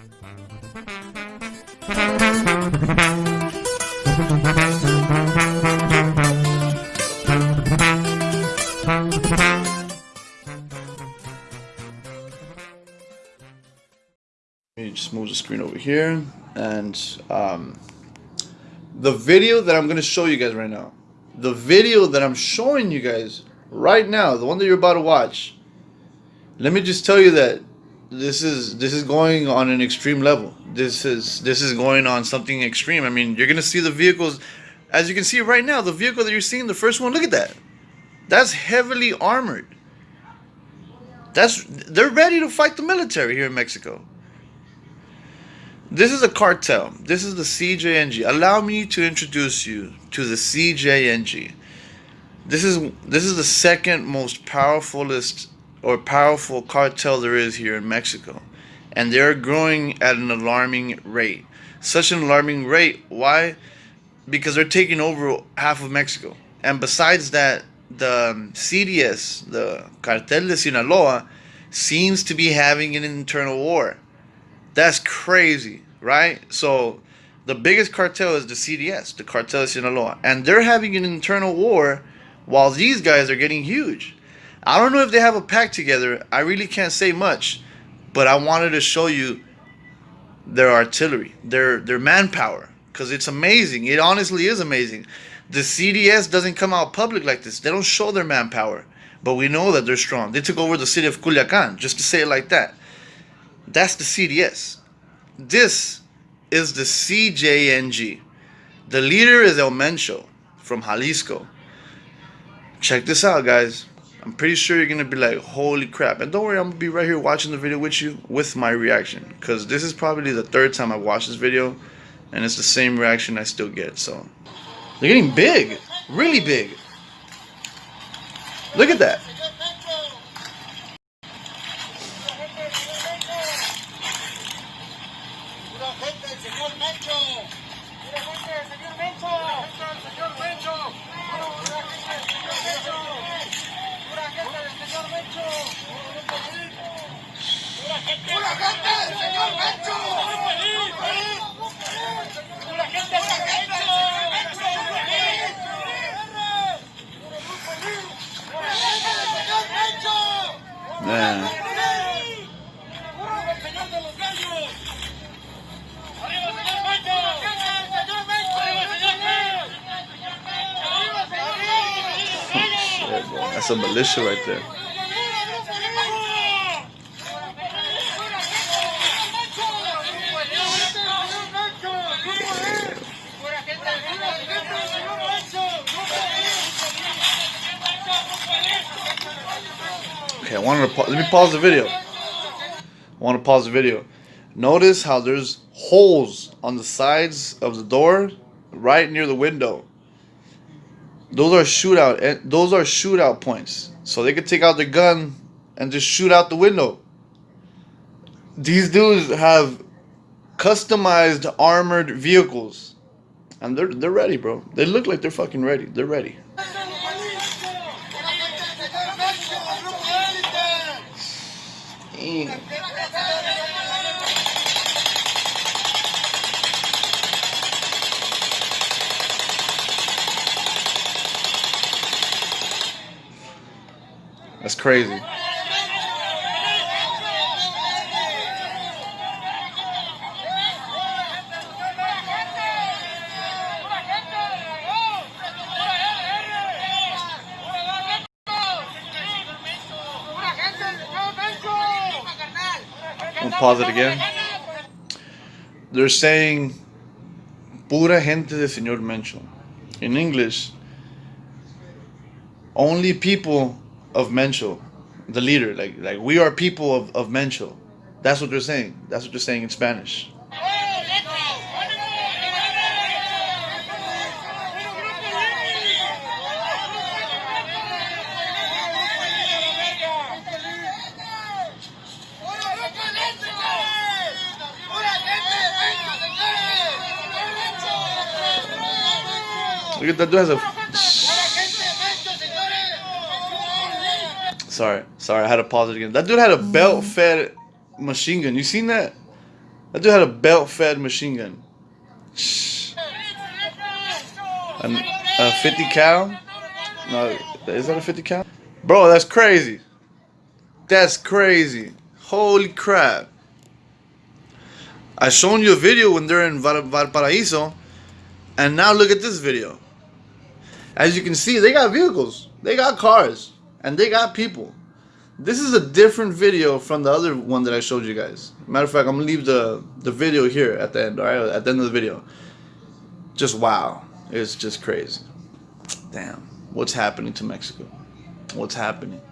Let me just move the screen over here and um, the video that I'm going to show you guys right now the video that I'm showing you guys right now the one that you're about to watch let me just tell you that this is this is going on an extreme level this is this is going on something extreme I mean you're gonna see the vehicles as you can see right now the vehicle that you're seeing the first one look at that that's heavily armored that's they're ready to fight the military here in Mexico this is a cartel. This is the CJNG. Allow me to introduce you to the CJNG. This is this is the second most powerfulest or powerful cartel there is here in Mexico. And they're growing at an alarming rate. Such an alarming rate. Why? Because they're taking over half of Mexico. And besides that, the um, CDS, the Cartel de Sinaloa, seems to be having an internal war. That's crazy, right? So the biggest cartel is the CDS, the Cartel de Sinaloa, and they're having an internal war while these guys are getting huge. I don't know if they have a pact together. I really can't say much, but I wanted to show you their artillery, their their manpower, because it's amazing. It honestly is amazing. The CDS doesn't come out public like this. They don't show their manpower, but we know that they're strong. They took over the city of Culiacan, just to say it like that. That's the CDS. This is the CJNG. The leader is El Mencho from Jalisco. Check this out, guys. I'm pretty sure you're gonna be like, holy crap. And don't worry, I'm gonna be right here watching the video with you with my reaction. Because this is probably the third time I watched this video. And it's the same reaction I still get, so. They're getting big. Really big. Look at that. That's a militia right there. Okay, I wanted to let me pause the video. I want to pause the video. Notice how there's holes on the sides of the door right near the window. Those are shootout eh, those are shootout points. So they could take out their gun and just shoot out the window. These dudes have customized armored vehicles. And they're they're ready, bro. They look like they're fucking ready. They're ready. Damn. That's crazy. I'll pause it again. They're saying pura gente de Señor Mencho. In English, only people of Mencho, the leader. Like like we are people of, of Mencho. That's what they're saying. That's what they're saying in Spanish. Look at that dude has a Sorry, sorry, I had to pause it again. That dude had a mm. belt-fed machine gun. You seen that? That dude had a belt-fed machine gun. A, a 50 cal? No, is that a 50 cal? Bro, that's crazy. That's crazy. Holy crap. I shown you a video when they're in Val- Valparaiso, and now look at this video. As you can see, they got vehicles, they got cars, and they got people. This is a different video from the other one that I showed you guys. Matter of fact, I'm gonna leave the, the video here at the end, alright? At the end of the video. Just wow. It's just crazy. Damn. What's happening to Mexico? What's happening?